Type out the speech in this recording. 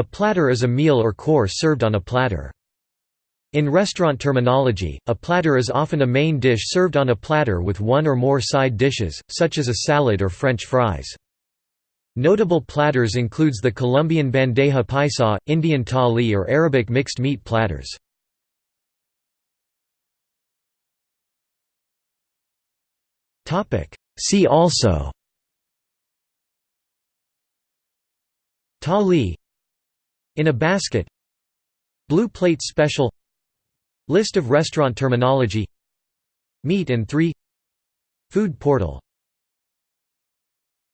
A platter is a meal or course served on a platter. In restaurant terminology, a platter is often a main dish served on a platter with one or more side dishes, such as a salad or French fries. Notable platters includes the Colombian bandeja paisa, Indian thali or Arabic mixed meat platters. See also Thali In a basket Blue plate special List of restaurant terminology Meat and 3 Food portal